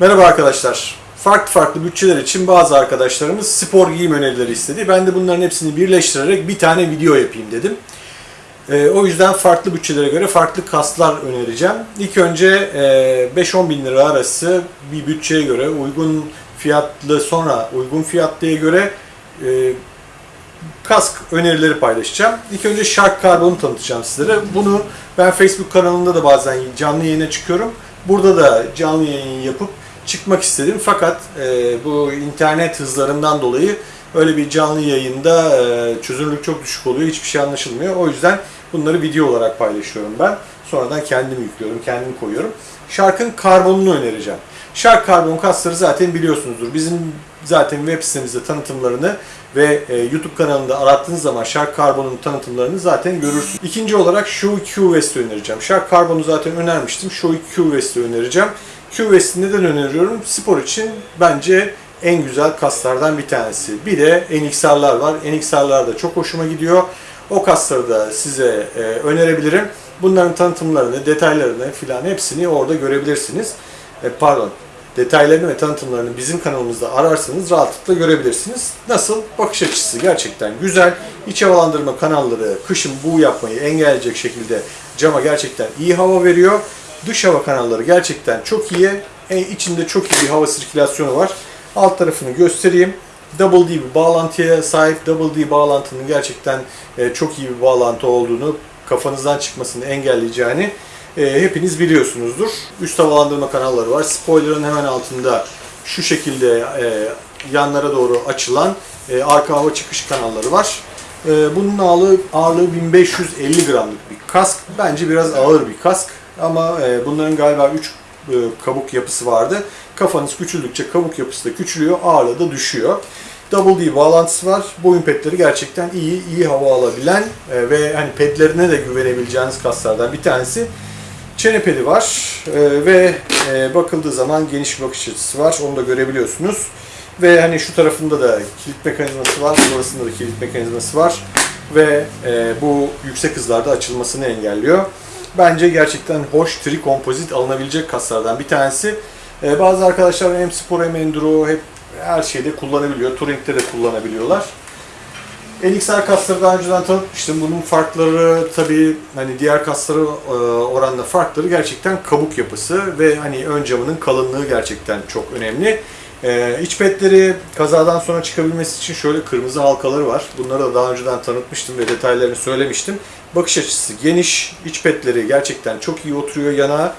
Merhaba arkadaşlar. Farklı farklı bütçeler için bazı arkadaşlarımız spor giyim önerileri istedi. Ben de bunların hepsini birleştirerek bir tane video yapayım dedim. Ee, o yüzden farklı bütçelere göre farklı kaslar önereceğim. İlk önce e, 5-10 bin lira arası bir bütçeye göre uygun fiyatlı sonra uygun fiyatlıya göre e, kask önerileri paylaşacağım. İlk önce Shark Carbon'u tanıtacağım sizlere. Bunu ben Facebook kanalında da bazen canlı yayına çıkıyorum. Burada da canlı yayın yapıp çıkmak istedim. Fakat e, bu internet hızlarından dolayı öyle bir canlı yayında e, çözünürlük çok düşük oluyor. Hiçbir şey anlaşılmıyor. O yüzden bunları video olarak paylaşıyorum ben. Sonradan kendim yüklüyorum, kendim koyuyorum. Shark'ın karbonunu önereceğim. Shark karbon kasları zaten biliyorsunuzdur. Bizim zaten web sitemizde tanıtımlarını ve e, YouTube kanalında arattığınız zaman Shark Carbon'un tanıtımlarını zaten görürsünüz. İkinci olarak Shoei Q Vest'i önereceğim. Shark Carbon'u zaten önermiştim. Shoei Q Vest'i önereceğim. Vest'i neden öneriyorum? Spor için bence en güzel kaslardan bir tanesi. Bir de NXR'lar var. NXR'lar da çok hoşuma gidiyor. O kasları da size e, önerebilirim. Bunların tanıtımlarını, detaylarını filan hepsini orada görebilirsiniz. E, pardon, detaylarını ve tanıtımlarını bizim kanalımızda ararsanız rahatlıkla görebilirsiniz. Nasıl? Bakış açısı gerçekten güzel. İç havalandırma kanalları kışın bu yapmayı engelleyecek şekilde cama gerçekten iyi hava veriyor. Dış hava kanalları gerçekten çok iyi. E, içinde çok iyi bir hava sirkülasyonu var. Alt tarafını göstereyim. Double D bir bağlantıya sahip. Double D bağlantının gerçekten e, çok iyi bir bağlantı olduğunu, kafanızdan çıkmasını engelleyeceğini e, hepiniz biliyorsunuzdur. Üst havalandırma kanalları var. Spoiler'ın hemen altında şu şekilde e, yanlara doğru açılan e, arka hava çıkış kanalları var. E, bunun ağırlığı, ağırlığı 1550 gramlık bir kask. Bence biraz ağır bir kask ama e, bunların galiba 3 e, kabuk yapısı vardı. Kafanız küçüldükçe kabuk yapısı da küçülüyor, ağırlığı da düşüyor. Double D bağlantısı var. Boyun pedleri gerçekten iyi, iyi hava alabilen e, ve hani pedlerine de güvenebileceğiniz kaslardan bir tanesi. Çene pedi var ve bakıldığı zaman geniş bir bakış açısı var. Onu da görebiliyorsunuz. Ve hani şu tarafında da kilit mekanizması var. Burasında da kilit mekanizması var. Ve e, bu yüksek hızlarda açılmasını engelliyor. Bence gerçekten hoş tri kompozit alınabilecek kaslardan bir tanesi. E, bazı arkadaşlar hem spor hem enduro hep her şeyde kullanabiliyor. Touring'de de kullanabiliyorlar. NXR kasları daha önceden tanıtmıştım. Bunun farkları tabii hani diğer kasları e, oranla farkları gerçekten kabuk yapısı ve hani ön camının kalınlığı gerçekten çok önemli. E, iç petleri kazadan sonra çıkabilmesi için şöyle kırmızı halkaları var. Bunları da daha önceden tanıtmıştım ve detaylarını söylemiştim. Bakış açısı geniş, iç petleri gerçekten çok iyi oturuyor yana.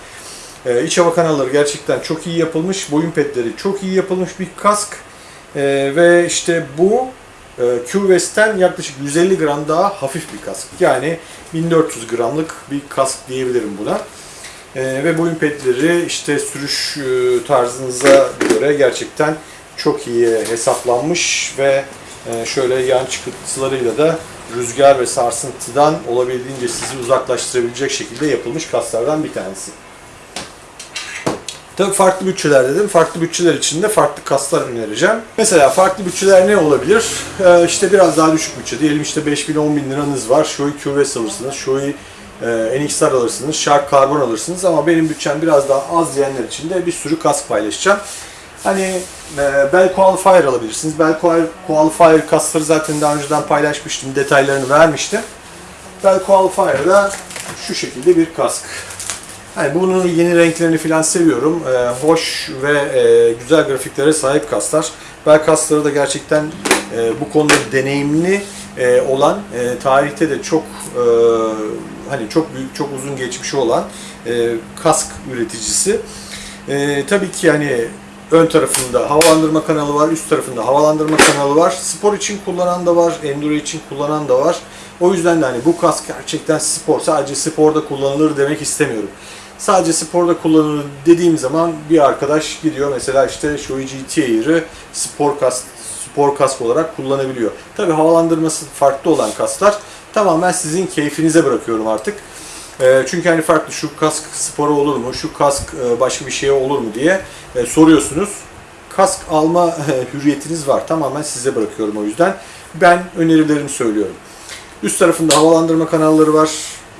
E, iç hava kanalları gerçekten çok iyi yapılmış. Boyun petleri çok iyi yapılmış bir kask. E, ve işte bu Q-West'ten yaklaşık 150 gram daha hafif bir kask. Yani 1400 gramlık bir kask diyebilirim buna. Ee, ve boyun pedleri işte sürüş e, tarzınıza göre gerçekten çok iyi hesaplanmış ve e, şöyle yan çıkıntılarıyla da rüzgar ve sarsıntıdan olabildiğince sizi uzaklaştırabilecek şekilde yapılmış kaslardan bir tanesi. Tabii farklı bütçeler dedim. Farklı bütçeler için de farklı kaslar önereceğim. Mesela farklı bütçeler ne olabilir? Ee, işte biraz daha düşük bütçe. Diyelim işte 5000 10 bin liranız var. Shoei QVS alırsınız. Shoei e, NXR alırsınız. Shark Carbon alırsınız. Ama benim bütçem biraz daha az diyenler için de bir sürü kask paylaşacağım. Hani Bell Qualifier alabilirsiniz. Bell Qualifier kasları zaten daha önceden paylaşmıştım. Detaylarını vermiştim. Bell Qualifier'da şu şekilde bir kask. Yani bunun yeni renklerini falan seviyorum. Ee, hoş ve e, güzel grafiklere sahip kaslar. Bel kasları da gerçekten e, bu konuda deneyimli e, olan, e, tarihte de çok e, hani çok büyük, çok uzun geçmişi olan e, kask üreticisi. E, tabii ki yani ön tarafında havalandırma kanalı var, üst tarafında havalandırma kanalı var. Spor için kullanan da var, enduro için kullanan da var. O yüzden de hani bu kask gerçekten spor, sadece sporda kullanılır demek istemiyorum sadece sporda kullanılır dediğim zaman bir arkadaş gidiyor mesela işte Shoei GT Air'ı spor kask, spor kask olarak kullanabiliyor. Tabi havalandırması farklı olan kaslar tamamen sizin keyfinize bırakıyorum artık. E, çünkü hani farklı şu kask spora olur mu, şu kask e, başka bir şeye olur mu diye e, soruyorsunuz. Kask alma hürriyetiniz var. Tamamen size bırakıyorum o yüzden. Ben önerilerimi söylüyorum. Üst tarafında havalandırma kanalları var.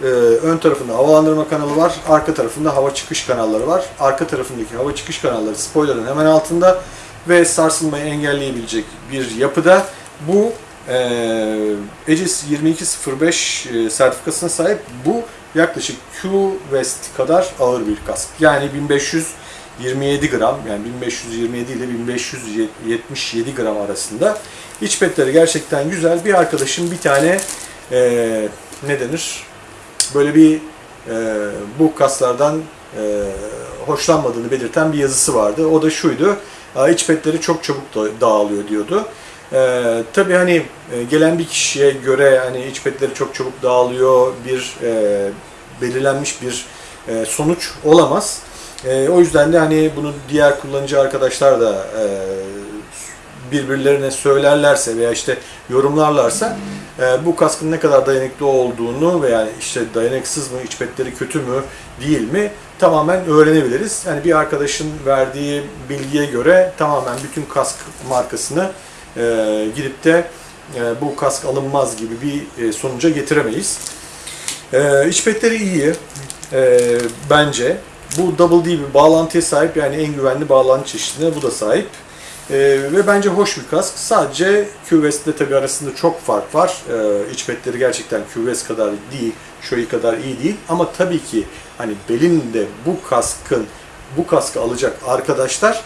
e, ön tarafında havalandırma kanalı var, arka tarafında hava çıkış kanalları var. Arka tarafındaki hava çıkış kanalları spoilerın hemen altında ve sarsılmayı engelleyebilecek bir yapıda. Bu e, Aegis 2205 e, sertifikasına sahip bu yaklaşık Q-West kadar ağır bir kask. Yani 1527 gram yani 1527 ile 1577 gram arasında. İç petleri gerçekten güzel. Bir arkadaşım bir tane e, ne denir? Böyle bir e, bu kaslardan e, hoşlanmadığını belirten bir yazısı vardı. O da şuydu. "Aa, İç petleri çok çabuk da- dağılıyor diyordu. Ee, tabii hani e, gelen bir kişiye göre hani iç petleri çok çabuk dağılıyor bir e, belirlenmiş bir e, sonuç olamaz. E, o yüzden de hani bunu diğer kullanıcı arkadaşlar da e, birbirlerine söylerlerse veya işte yorumlarlarsa e, bu kaskın ne kadar dayanıklı olduğunu veya işte dayanıksız mı, iç petleri kötü mü, değil mi tamamen öğrenebiliriz. Yani bir arkadaşın verdiği bilgiye göre tamamen bütün kask markasını e, gidip de e, bu kask alınmaz gibi bir e, sonuca getiremeyiz. E, iç petleri iyi e, bence. Bu Double D bir bağlantıya sahip yani en güvenli bağlantı çeşidine bu da sahip. E, ve bence hoş bir kask. Sadece QVEST ile tabii arasında çok fark var. E, iç petleri gerçekten QVEST kadar değil, Shoei kadar iyi değil. Ama tabii ki hani belinde bu kaskın bu kaskı alacak arkadaşlar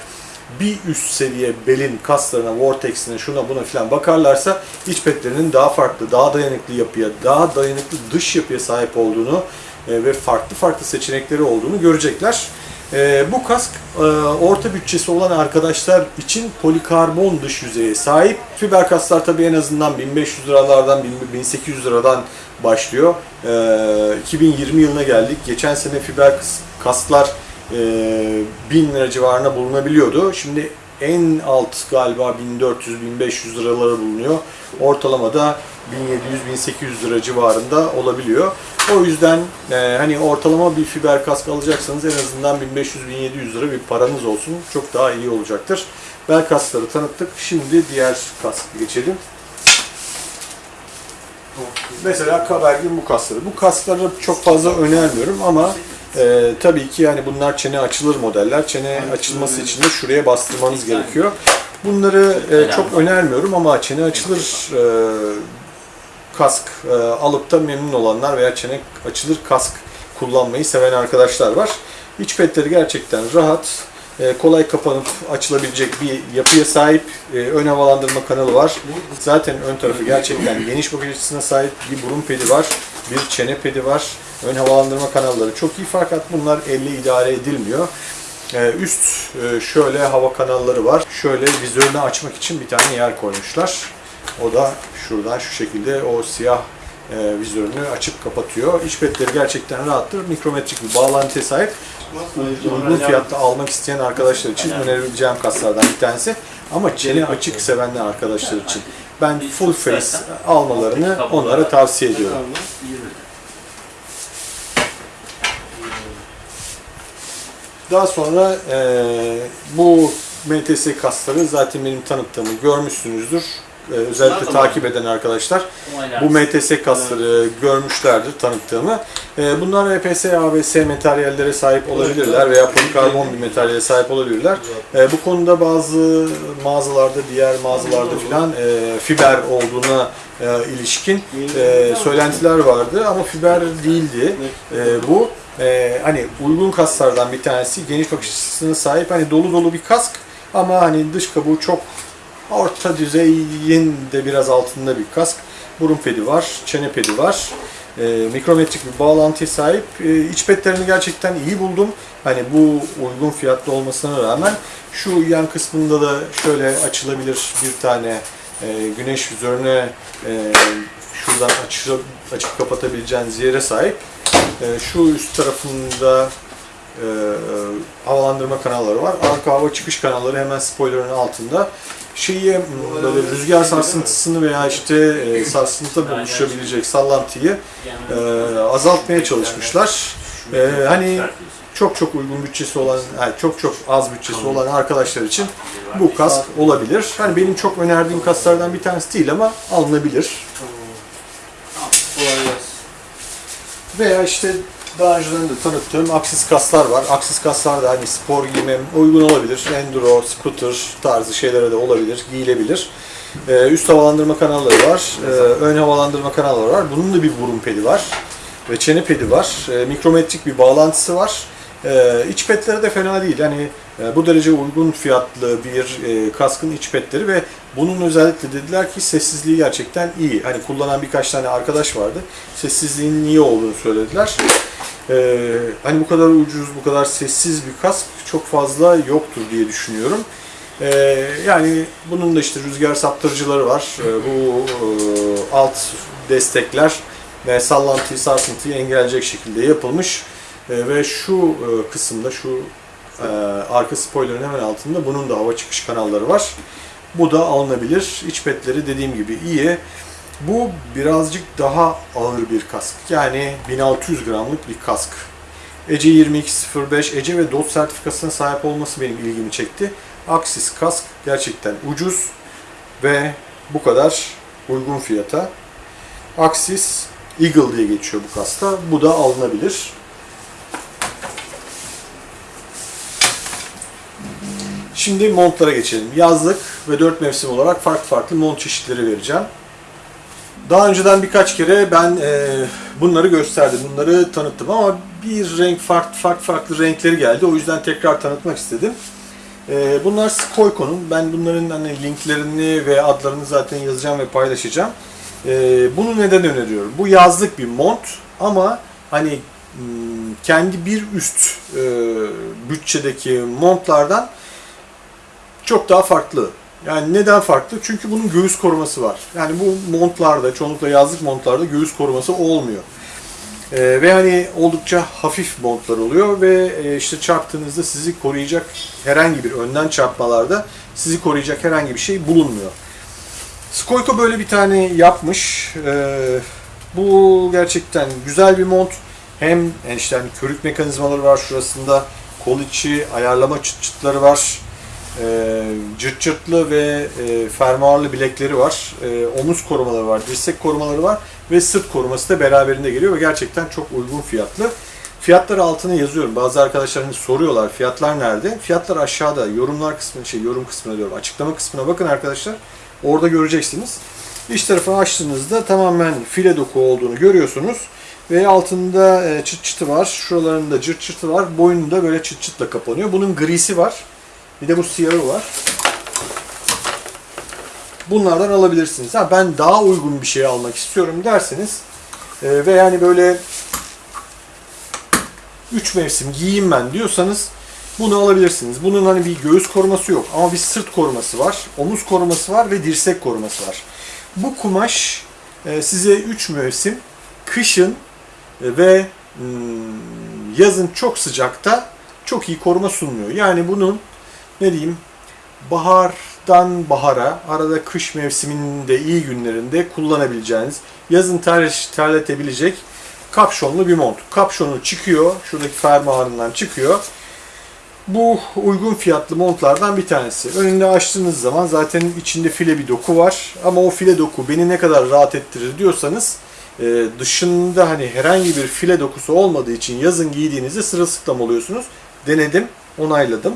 bir üst seviye belin kaslarına, vortex'ine, şuna buna filan bakarlarsa iç petlerinin daha farklı, daha dayanıklı yapıya, daha dayanıklı dış yapıya sahip olduğunu e, ve farklı farklı seçenekleri olduğunu görecekler. E, bu kask e, orta bütçesi olan arkadaşlar için polikarbon dış yüzeye sahip. Fiber kasklar tabii en azından 1500 liralardan 1800 liradan başlıyor. E, 2020 yılına geldik. Geçen sene fiber kas- kasklar e, 1000 lira civarına bulunabiliyordu. Şimdi en alt galiba 1400-1500 liraları bulunuyor. Ortalamada 1700-1800 lira civarında olabiliyor. O yüzden e, hani ortalama bir fiber kask alacaksanız en azından 1500-1700 lira bir paranız olsun. Çok daha iyi olacaktır. Bel kaskları tanıttık. Şimdi diğer kask geçelim. Mesela Kabergin bu kaskları. Bu kaskları çok fazla önermiyorum ama e, tabii ki yani bunlar çene açılır modeller. Çene açılması için de şuraya bastırmanız gerekiyor. Bunları e, çok önermiyorum ama çene açılır e, kask e, alıp da memnun olanlar veya çene açılır kask kullanmayı seven arkadaşlar var. İç petleri gerçekten rahat, e, kolay kapanıp açılabilecek bir yapıya sahip. E, ön havalandırma kanalı var. Zaten ön tarafı gerçekten geniş bakış açısına sahip. Bir burun pedi var, bir çene pedi var. Ön havalandırma kanalları çok iyi fakat bunlar elle idare edilmiyor. E, üst e, şöyle hava kanalları var. Şöyle vizörünü açmak için bir tane yer koymuşlar. O da şuradan şu şekilde o siyah e, vizörünü açıp kapatıyor. İç petleri gerçekten rahattır. Mikrometrik bir bağlantıya sahip. Uygun fiyatta almak isteyen arkadaşlar için önerebileceğim kaslardan bir tanesi. Ama çene açık sevenler arkadaşlar için ben full face almalarını onlara tavsiye ediyorum. Daha sonra e, bu MTS kasları zaten benim tanıttığımı görmüşsünüzdür. E, özellikle da takip eden arkadaşlar bu MTS kasları görmüşlerdir tanıttığımı. E, bunlar EPS, ABS materyallere sahip olabilirler veya polikarbon bir materyale sahip olabilirler. E, bu konuda bazı mağazalarda, diğer mağazalarda filan e, fiber olduğuna e, ilişkin e, söylentiler vardı ama fiber değildi. E, bu. E, hani uygun kaslardan bir tanesi, geniş bakış açısına sahip, hani dolu dolu bir kask ama hani dış kabuğu çok orta düzeyin de biraz altında bir kask. Burun pedi var, çene pedi var. E, mikrometrik bir bağlantıya sahip. E, iç petlerini gerçekten iyi buldum. Hani bu uygun fiyatlı olmasına rağmen şu yan kısmında da şöyle açılabilir bir tane e, güneş vizörüne e, şuradan açıp, açıp kapatabileceğiniz yere sahip. E, şu üst tarafında e, havalandırma kanalları var. Arka hava çıkış kanalları hemen spoilerın altında. Şeyi böyle rüzgar sarsıntısını veya işte e, sarsıntıda buluşabilecek sallantıyı e, azaltmaya çalışmışlar. E, hani çok çok uygun bütçesi olan, yani çok çok az bütçesi olan arkadaşlar için bu kask olabilir. Hani benim çok önerdiğim kasklardan bir tanesi değil ama alınabilir. Veya işte daha önceden de tanıttığım aksis kaslar var. Aksis kaslar da hani spor giyime uygun olabilir. Enduro, scooter tarzı şeylere de olabilir, giyilebilir. Ee, üst havalandırma kanalları var, ee, ön havalandırma kanalları var. Bunun da bir burun pedi var ve çene pedi var. Ee, mikrometrik bir bağlantısı var. Ee, iç petleri de fena değil. Yani e, bu derece uygun fiyatlı bir e, kaskın iç petleri ve bunun özellikle dediler ki sessizliği gerçekten iyi. Hani kullanan birkaç tane arkadaş vardı. Sessizliğinin iyi olduğunu söylediler. Ee, hani bu kadar ucuz, bu kadar sessiz bir kask çok fazla yoktur diye düşünüyorum. Ee, yani bunun da işte rüzgar saptırıcıları var. Ee, bu e, alt destekler ve sallantıyı, sarsıntıyı engelleyecek şekilde yapılmış. Ee, ve şu e, kısımda, şu e, arka spoilerın hemen altında bunun da hava çıkış kanalları var. Bu da alınabilir. İç petleri dediğim gibi iyi. Bu birazcık daha ağır bir kask. Yani 1600 gramlık bir kask. Ece 2205 Ece ve DOT sertifikasına sahip olması benim ilgimi çekti. Axis kask gerçekten ucuz ve bu kadar uygun fiyata. Axis Eagle diye geçiyor bu kasta. Bu da alınabilir. Şimdi montlara geçelim. Yazlık ve 4 mevsim olarak farklı farklı mont çeşitleri vereceğim. Daha önceden birkaç kere ben e, bunları gösterdim, bunları tanıttım ama bir renk farklı farklı farklı renkleri geldi. O yüzden tekrar tanıtmak istedim. E, bunlar Skoyko'nun. Ben bunların hani linklerini ve adlarını zaten yazacağım ve paylaşacağım. E, bunu neden öneriyorum? Bu yazlık bir mont ama hani hmm, kendi bir üst e, bütçedeki montlardan çok daha farklı. Yani neden farklı? Çünkü bunun göğüs koruması var. Yani bu montlarda, çoğunlukla yazlık montlarda göğüs koruması olmuyor. Ee, ve hani oldukça hafif montlar oluyor ve e, işte çarptığınızda sizi koruyacak herhangi bir önden çarpmalarda sizi koruyacak herhangi bir şey bulunmuyor. Skoyko böyle bir tane yapmış. Ee, bu gerçekten güzel bir mont. Hem yani işte hani körük mekanizmaları var şurasında. Kol içi ayarlama çıt çıtları var e, cırt cırtlı ve e, fermuarlı bilekleri var. E, omuz korumaları var, dirsek korumaları var ve sırt koruması da beraberinde geliyor ve gerçekten çok uygun fiyatlı. Fiyatları altına yazıyorum. Bazı arkadaşlar hani soruyorlar fiyatlar nerede? Fiyatlar aşağıda. Yorumlar kısmı, şey yorum kısmına diyorum. Açıklama kısmına bakın arkadaşlar. Orada göreceksiniz. İç tarafını açtığınızda tamamen file doku olduğunu görüyorsunuz. Ve altında e, çıt çıtı var. Şuralarında cırt çıtı var. Boynunda böyle çıt çıtla kapanıyor. Bunun grisi var. Bir de bu siyahı var. Bunlardan alabilirsiniz. Ha, ben daha uygun bir şey almak istiyorum derseniz e, ve yani böyle 3 mevsim giyeyim ben diyorsanız bunu alabilirsiniz. Bunun hani bir göğüs koruması yok ama bir sırt koruması var, omuz koruması var ve dirsek koruması var. Bu kumaş e, size 3 mevsim kışın e, ve hmm, yazın çok sıcakta çok iyi koruma sunmuyor. Yani bunun ne diyeyim bahardan bahara, arada kış mevsiminde iyi günlerinde kullanabileceğiniz, yazın ter, terletebilecek kapşonlu bir mont. Kapşonu çıkıyor, şuradaki fermuarından çıkıyor. Bu uygun fiyatlı montlardan bir tanesi. Önünde açtığınız zaman zaten içinde file bir doku var. Ama o file doku beni ne kadar rahat ettirir diyorsanız e, dışında hani herhangi bir file dokusu olmadığı için yazın giydiğinizde sırılsıklam oluyorsunuz. Denedim, onayladım.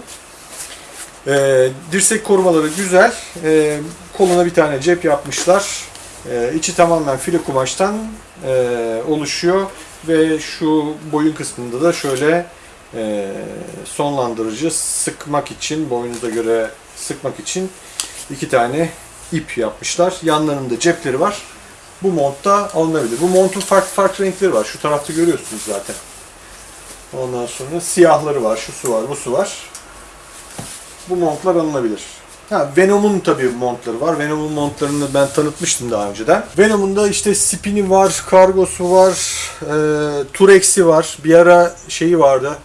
E, dirsek korumaları güzel. E, koluna bir tane cep yapmışlar. E, içi tamamen file kumaştan e, oluşuyor ve şu boyun kısmında da şöyle e, sonlandırıcı sıkmak için boyunuza göre sıkmak için iki tane ip yapmışlar. Yanlarında cepleri var. Bu montta alınabilir. Bu montun farklı farklı renkleri var. Şu tarafta görüyorsunuz zaten. Ondan sonra siyahları var, şu su var, bu su var bu montlar alınabilir. Ha, Venom'un tabii montları var. Venom'un montlarını ben tanıtmıştım daha önceden. Venom'un da işte spini var, kargosu var, e, Turex'i var. Bir ara şeyi vardı.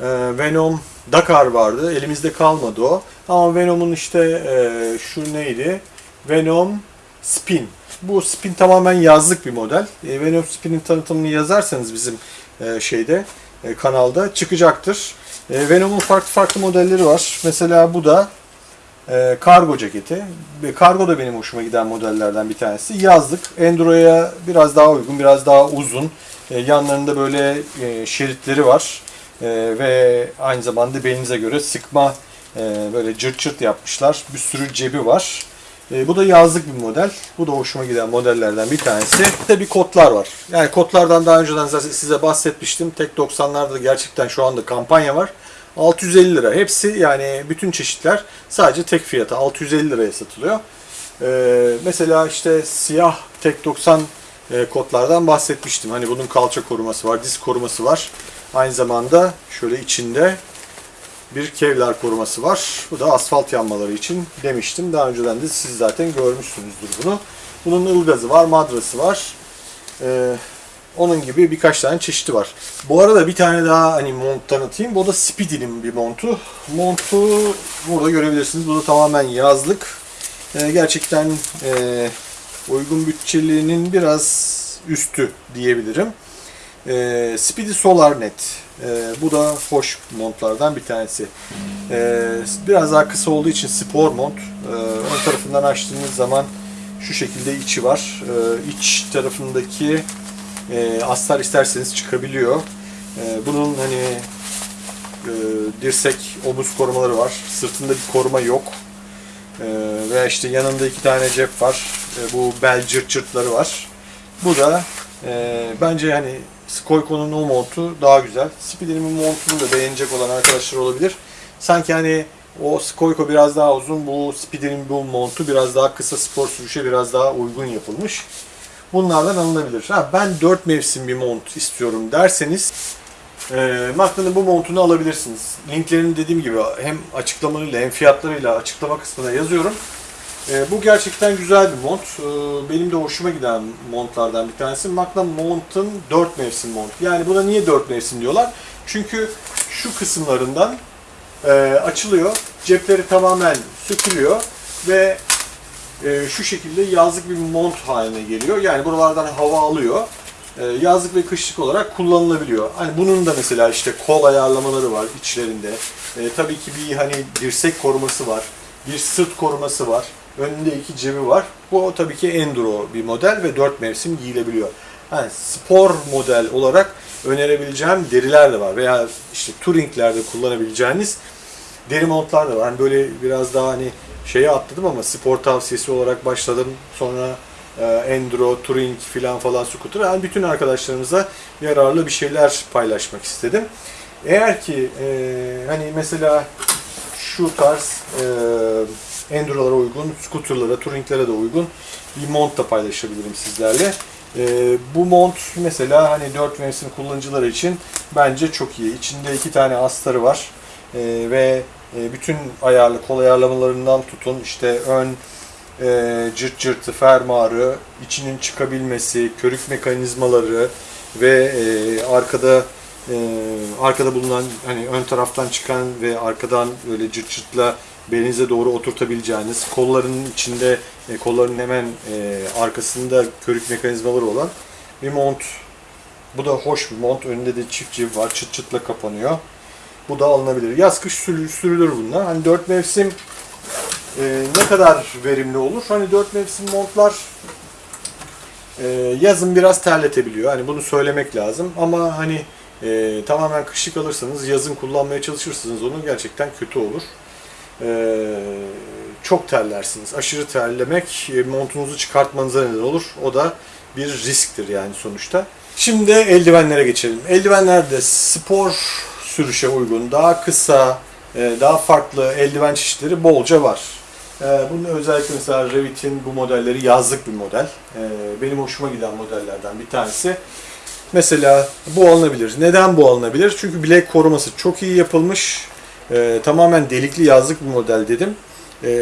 E, Venom Dakar vardı. Elimizde kalmadı o. Ama Venom'un işte e, şu neydi? Venom Spin. Bu Spin tamamen yazlık bir model. E, Venom Spin'in tanıtımını yazarsanız bizim e, şeyde e, kanalda çıkacaktır. E, Venom'un farklı farklı modelleri var. Mesela bu da e, kargo ceketi. Ve kargo da benim hoşuma giden modellerden bir tanesi. Yazlık. Enduro'ya biraz daha uygun, biraz daha uzun. E, yanlarında böyle e, şeritleri var. E, ve aynı zamanda belinize göre sıkma e, böyle cırt cırt yapmışlar. Bir sürü cebi var. E, bu da yazlık bir model. Bu da hoşuma giden modellerden bir tanesi. Bir bir kotlar var. Yani kotlardan daha önceden size bahsetmiştim. Tek 90'larda gerçekten şu anda kampanya var. 650 lira. Hepsi yani bütün çeşitler sadece tek fiyata 650 liraya satılıyor. Ee, mesela işte siyah tek 90 e, kotlardan bahsetmiştim. Hani bunun kalça koruması var, diz koruması var. Aynı zamanda şöyle içinde bir kevlar koruması var. Bu da asfalt yanmaları için demiştim. Daha önceden de siz zaten görmüşsünüzdür bunu. Bunun ılgazı var, madrası var. Ee, onun gibi birkaç tane çeşidi var. Bu arada bir tane daha hani mont tanıtayım. Bu da Speedy'nin bir montu. Montu burada görebilirsiniz. Bu da tamamen yazlık. Ee, gerçekten e, uygun bütçelinin biraz üstü diyebilirim. Ee, Speedy Solar Net. Ee, bu da hoş montlardan bir tanesi. Ee, biraz daha kısa olduğu için spor mont. Ee, ön tarafından açtığınız zaman şu şekilde içi var. Ee, iç tarafındaki e, astar isterseniz çıkabiliyor. E, bunun hani e, dirsek, omuz korumaları var. Sırtında bir koruma yok. E, ve işte yanında iki tane cep var. E, bu bel cırt cırtları var. Bu da e, bence hani Skoyko'nun o montu daha güzel. Speedy'nin montunu da beğenecek olan arkadaşlar olabilir. Sanki hani o Skoyko biraz daha uzun, bu Speedy'nin bu montu biraz daha kısa spor sürüşe biraz daha uygun yapılmış. Bunlardan alınabilir. Ha, ben 4 mevsim bir mont istiyorum derseniz e, Magna'nın bu montunu alabilirsiniz. Linklerini dediğim gibi hem açıklamalarıyla hem fiyatlarıyla açıklama kısmına yazıyorum. E, bu gerçekten güzel bir mont. E, benim de hoşuma giden montlardan bir tanesi. Magna Mont'un 4 mevsim mont. Yani buna niye 4 mevsim diyorlar? Çünkü şu kısımlarından e, açılıyor. Cepleri tamamen sökülüyor ve e, şu şekilde yazlık bir mont haline geliyor. Yani buralardan hava alıyor. E, yazlık ve kışlık olarak kullanılabiliyor. Hani bunun da mesela işte kol ayarlamaları var içlerinde. Tabii ki bir hani dirsek koruması var. Bir sırt koruması var. Önünde iki cebi var. Bu tabii ki enduro bir model ve 4 mevsim giyilebiliyor. Yani spor model olarak önerebileceğim deriler de var. Veya işte touringlerde kullanabileceğiniz deri montlar da var. Hani böyle biraz daha hani şeye atladım ama spor tavsiyesi olarak başladım. Sonra e, enduro, touring filan falan scooter. Yani bütün arkadaşlarımıza yararlı bir şeyler paylaşmak istedim. Eğer ki e, hani mesela şu tarz e, endurolara uygun, scooterlara, touringlere de uygun bir mont da paylaşabilirim sizlerle. E, bu mont mesela hani 4 mevsim kullanıcıları için bence çok iyi. İçinde iki tane astarı var e, ve bütün ayarlı kol ayarlamalarından tutun işte ön e, cırt cırtı, fermuarı, içinin çıkabilmesi, körük mekanizmaları ve e, arkada e, arkada bulunan hani ön taraftan çıkan ve arkadan böyle cırt cırtla belinize doğru oturtabileceğiniz kolların içinde e, kolların hemen e, arkasında körük mekanizmaları olan bir mont. Bu da hoş bir mont. Önünde de çift cip var. Çıt çıtla kapanıyor. Bu da alınabilir. Yaz kış sürülür, sürülür bunlar. Hani dört mevsim e, ne kadar verimli olur? Hani dört mevsim montlar e, yazın biraz terletebiliyor. Hani bunu söylemek lazım. Ama hani e, tamamen kışlık alırsanız yazın kullanmaya çalışırsınız onu gerçekten kötü olur. E, çok terlersiniz. Aşırı terlemek e, montunuzu çıkartmanıza neden olur. O da bir risktir yani sonuçta. Şimdi eldivenlere geçelim. Eldivenlerde spor sürüşe uygun, daha kısa, e, daha farklı eldiven çeşitleri bolca var. E, bunun özellikle mesela Revit'in bu modelleri yazlık bir model. Benim hoşuma giden modellerden bir tanesi. Mesela bu alınabilir. Neden bu alınabilir? Çünkü bilek koruması çok iyi yapılmış. Tamamen delikli yazlık bir model dedim.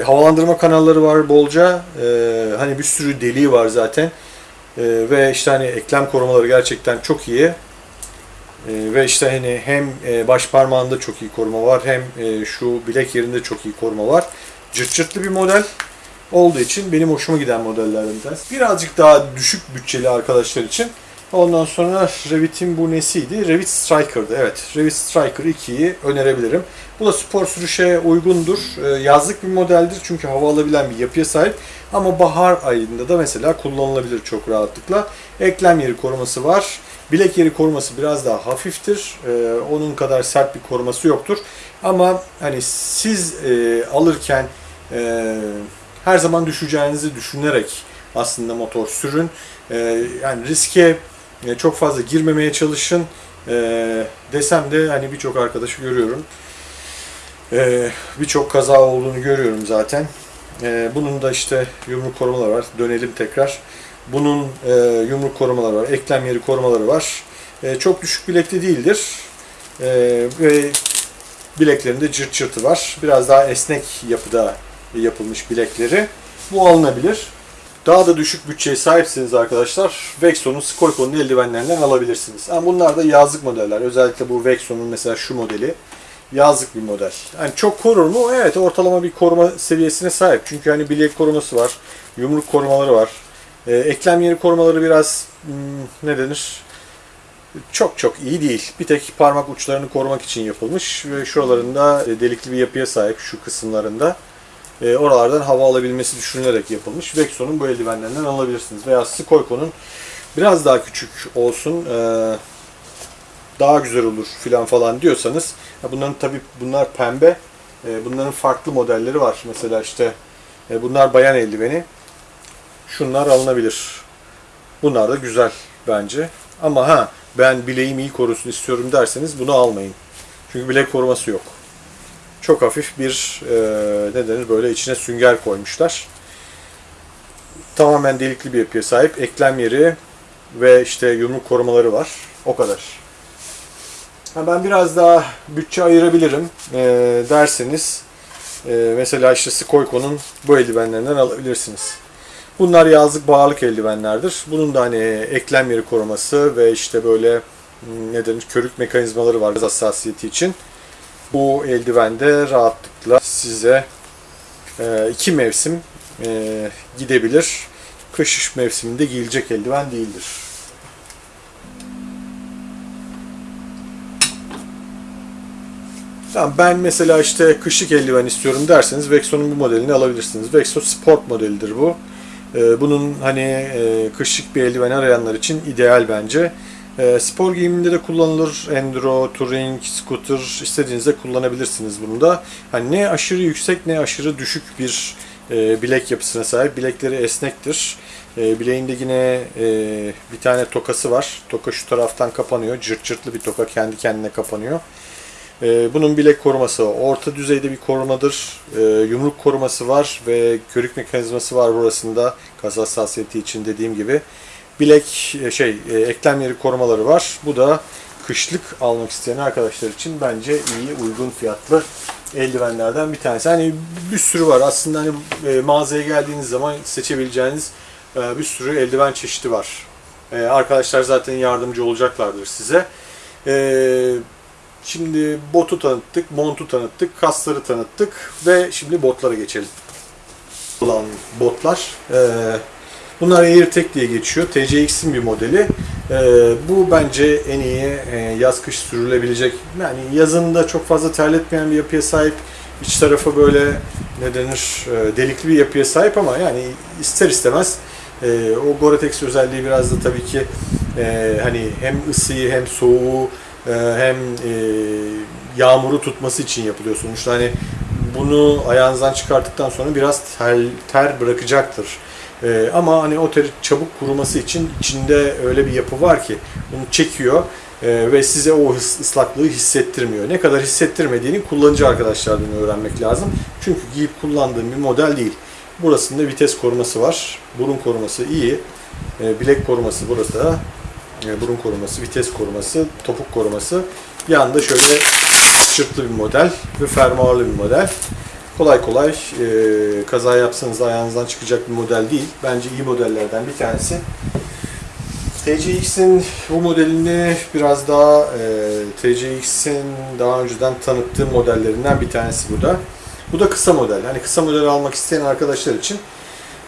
Havalandırma kanalları var bolca. Hani bir sürü deliği var zaten. Ve işte hani eklem korumaları gerçekten çok iyi. Ee, ve işte hani hem e, baş parmağında çok iyi koruma var hem e, şu bilek yerinde çok iyi koruma var. Cırt cırtlı bir model olduğu için benim hoşuma giden modellerden. Birazcık daha düşük bütçeli arkadaşlar için Ondan sonra Revit'in bu nesiydi? Revit Striker'dı. Evet, Revit Striker 2'yi önerebilirim. Bu da spor sürüşe uygundur. Ee, yazlık bir modeldir çünkü hava alabilen bir yapıya sahip. Ama bahar ayında da mesela kullanılabilir çok rahatlıkla. Eklem yeri koruması var. Bilek yeri koruması biraz daha hafiftir. Ee, onun kadar sert bir koruması yoktur. Ama hani siz e, alırken e, her zaman düşeceğinizi düşünerek aslında motor sürün. E, yani riske çok fazla girmemeye çalışın. E, desem de hani birçok arkadaşı görüyorum. E, birçok kaza olduğunu görüyorum zaten. E, bunun da işte yumruk korumaları var. Dönelim tekrar. Bunun e, yumruk korumaları var. Eklem yeri korumaları var. E, çok düşük bilekli değildir. E, ve bileklerinde cırt cırtı var. Biraz daha esnek yapıda yapılmış bilekleri. Bu alınabilir. Daha da düşük bütçeye sahipsiniz arkadaşlar. Vexon'un Skoyko'nun eldivenlerinden alabilirsiniz. Ama bunlar da yazlık modeller. Özellikle bu Vexon'un mesela şu modeli yazlık bir model. Yani çok korur mu? Evet ortalama bir koruma seviyesine sahip. Çünkü hani bilek koruması var, yumruk korumaları var. Ee, eklem yeri korumaları biraz hmm, ne denir? Çok çok iyi değil. Bir tek parmak uçlarını korumak için yapılmış ve şuralarında e, delikli bir yapıya sahip şu kısımlarında. E, oralardan hava alabilmesi düşünülerek yapılmış. Vexon'un bu eldivenlerinden alabilirsiniz. Veya Skoyko'nun biraz daha küçük olsun, e, daha güzel olur filan falan diyorsanız. Bunların tabi bunlar pembe. E, bunların farklı modelleri var. Mesela işte e, bunlar bayan eldiveni. Şunlar alınabilir. Bunlar da güzel bence. Ama ha ben bileğim iyi korusun istiyorum derseniz bunu almayın. Çünkü bilek koruması yok. Çok hafif bir e, ne denir böyle içine sünger koymuşlar. Tamamen delikli bir yapıya sahip. Eklem yeri ve işte yumruk korumaları var. O kadar. Ha, ben biraz daha bütçe ayırabilirim e, derseniz e, mesela işte Skoyko'nun bu eldivenlerinden alabilirsiniz. Bunlar yazlık bağırlık eldivenlerdir. Bunun da hani eklem yeri koruması ve işte böyle hmm, ne denir körük mekanizmaları var hassasiyeti için. Bu eldivende rahatlıkla size e, iki mevsim e, gidebilir. Kış mevsiminde giyilecek eldiven değildir. Ben mesela işte kışlık eldiven istiyorum derseniz Vexo'nun bu modelini alabilirsiniz. Vexo Sport modelidir bu. Ee, bunun hani e, kışlık bir eldiven arayanlar için ideal bence. Ee, spor giyiminde de kullanılır. Enduro, touring, scooter istediğinizde kullanabilirsiniz bunu da. Hani ne aşırı yüksek ne aşırı düşük bir e, bilek yapısına sahip. Bilekleri esnektir. E, bileğinde yine bir tane tokası var. Toka şu taraftan kapanıyor. Cırt cırtlı bir toka kendi kendine kapanıyor. Bunun bilek koruması orta düzeyde bir korumadır. Yumruk koruması var ve körük mekanizması var burasında. Kas hassasiyeti için dediğim gibi. Bilek şey eklem yeri korumaları var. Bu da kışlık almak isteyen arkadaşlar için bence iyi uygun fiyatlı eldivenlerden bir tanesi. Hani bir sürü var. Aslında hani mağazaya geldiğiniz zaman seçebileceğiniz bir sürü eldiven çeşidi var. Arkadaşlar zaten yardımcı olacaklardır size. Şimdi botu tanıttık, montu tanıttık, kasları tanıttık ve şimdi botlara geçelim. Olan botlar. Ee, bunlar AirTech diye geçiyor. TCX'in bir modeli. Ee, bu bence en iyi e, yaz kış sürülebilecek. Yani yazında çok fazla terletmeyen bir yapıya sahip. İç tarafı böyle ne denir e, delikli bir yapıya sahip ama yani ister istemez e, o Gore-Tex özelliği biraz da tabii ki hani hem ısıyı hem soğuğu ee, hem e, yağmuru tutması için yapılıyor sonuçta. Hani bunu ayağınızdan çıkarttıktan sonra biraz ter, ter bırakacaktır. Ee, ama hani o çabuk kuruması için içinde öyle bir yapı var ki bunu çekiyor e, ve size o ıslaklığı hissettirmiyor. Ne kadar hissettirmediğini kullanıcı arkadaşlardan öğrenmek lazım. Çünkü giyip kullandığım bir model değil. Burasında vites koruması var. Burun koruması iyi. E, bilek koruması burası da e, burun koruması, vites koruması, topuk koruması. Yanında şöyle çırplı bir model ve fermuarlı bir model. Kolay kolay e, kaza yapsanız ayağınızdan çıkacak bir model değil. Bence iyi modellerden bir tanesi. TCX'in bu modelini biraz daha e, TCX'in daha önceden tanıttığım modellerinden bir tanesi bu da. Bu da kısa model. Hani kısa model almak isteyen arkadaşlar için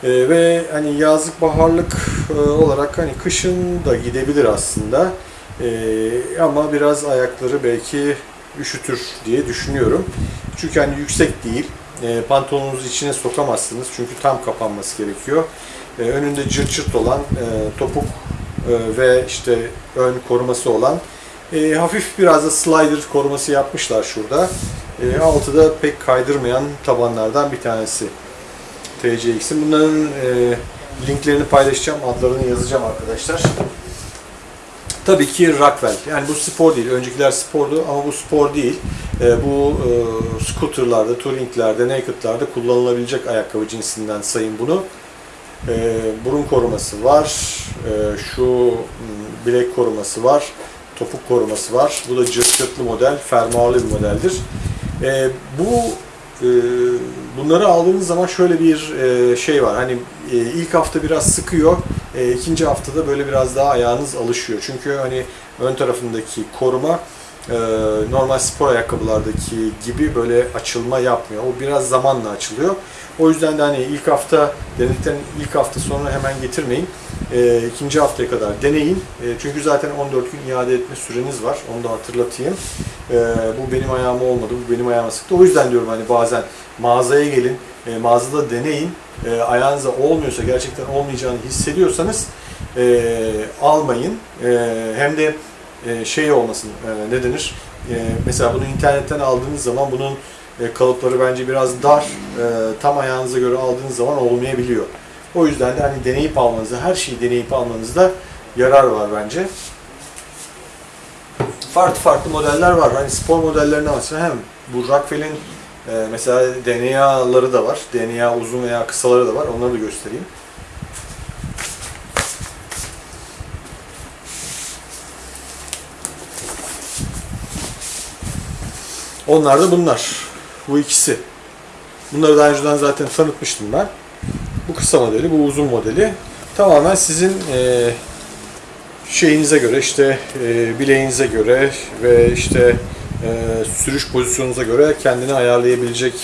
E, ve hani yazlık baharlık e, olarak hani kışın da gidebilir aslında. E, ama biraz ayakları belki üşütür diye düşünüyorum. Çünkü hani yüksek değil. E, pantolonunuzu içine sokamazsınız çünkü tam kapanması gerekiyor. E, önünde cırt cırt olan e, topuk e, ve işte ön koruması olan e, hafif biraz da slider koruması yapmışlar şurada. E, altı da pek kaydırmayan tabanlardan bir tanesi. TCX'in. Bunların e, linklerini paylaşacağım, adlarını yazacağım arkadaşlar. Tabii ki Rockwell. Yani bu spor değil. Öncekiler spordu ama bu spor değil. E, bu e, scooterlarda, touringlerde, naked'larda kullanılabilecek ayakkabı cinsinden sayın bunu. E, burun koruması var. E, şu m, bilek koruması var. Topuk koruması var. Bu da cırt cırtlı model, fermuarlı bir modeldir. E, bu e, bunları aldığınız zaman şöyle bir e, şey var. Hani e, ilk hafta biraz sıkıyor. E, ikinci haftada böyle biraz daha ayağınız alışıyor. Çünkü hani ön tarafındaki koruma normal spor ayakkabılardaki gibi böyle açılma yapmıyor. O biraz zamanla açılıyor. O yüzden de hani ilk hafta denedikten ilk hafta sonra hemen getirmeyin. E, ikinci haftaya kadar deneyin. E, çünkü zaten 14 gün iade etme süreniz var. Onu da hatırlatayım. E, bu benim ayağıma olmadı, bu benim ayağıma sıktı. O yüzden diyorum hani bazen mağazaya gelin, e, mağazada deneyin. E, ayağınıza olmuyorsa, gerçekten olmayacağını hissediyorsanız e, almayın. E, hem de e, şey olmasın, e, ne denir? E, mesela bunu internetten aldığınız zaman bunun e, kalıpları bence biraz dar. E, tam ayağınıza göre aldığınız zaman olmayabiliyor. O yüzden de hani deneyip almanızda, her şeyi deneyip almanızda yarar var bence. Farklı farklı modeller var. Hani spor modellerine varsa hem bu Rockwell'in e, mesela DNA'ları da var. DNA uzun veya kısaları da var. Onları da göstereyim. Onlar da bunlar. Bu ikisi. Bunları daha önceden zaten tanıtmıştım ben. Kısa modeli, bu uzun modeli. Tamamen sizin e, şeyinize göre, işte e, bileğinize göre ve işte e, sürüş pozisyonunuza göre kendini ayarlayabilecek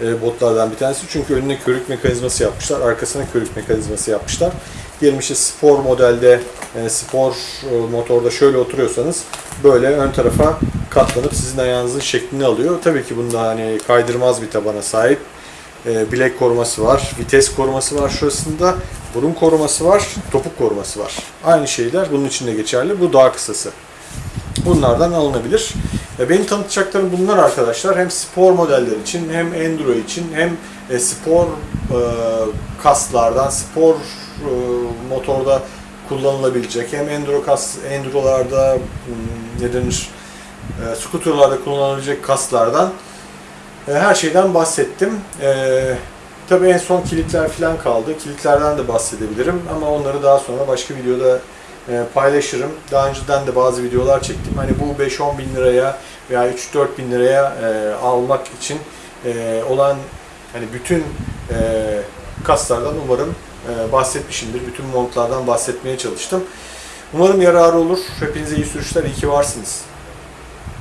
e, botlardan bir tanesi. Çünkü önüne körük mekanizması yapmışlar, arkasına körük mekanizması yapmışlar. Diyelim işte spor modelde, e, spor e, motorda şöyle oturuyorsanız böyle ön tarafa katlanıp sizin ayağınızın şeklini alıyor. Tabii ki bunda hani kaydırmaz bir tabana sahip. E, bilek koruması var, vites koruması var şurasında, burun koruması var, topuk koruması var. Aynı şeyler bunun için de geçerli. Bu daha kısası. Bunlardan alınabilir. E, benim tanıtacaklarım bunlar arkadaşlar. Hem spor modeller için, hem enduro için, hem e, spor e, kaslardan, spor e, motorda kullanılabilecek, hem enduro kas, endurolarda hmm, ne denir, e, skuterlarda kullanılabilecek kaslardan her şeyden bahsettim. E, tabii en son kilitler falan kaldı. Kilitlerden de bahsedebilirim ama onları daha sonra başka videoda e, paylaşırım. Daha önceden de bazı videolar çektim. Hani bu 5-10 bin liraya veya 3-4 bin liraya e, almak için e, olan hani bütün e, kaslardan umarım e, bahsetmişimdir. Bütün montlardan bahsetmeye çalıştım. Umarım yararı olur. Hepinize iyi sürüşler, iyi ki varsınız.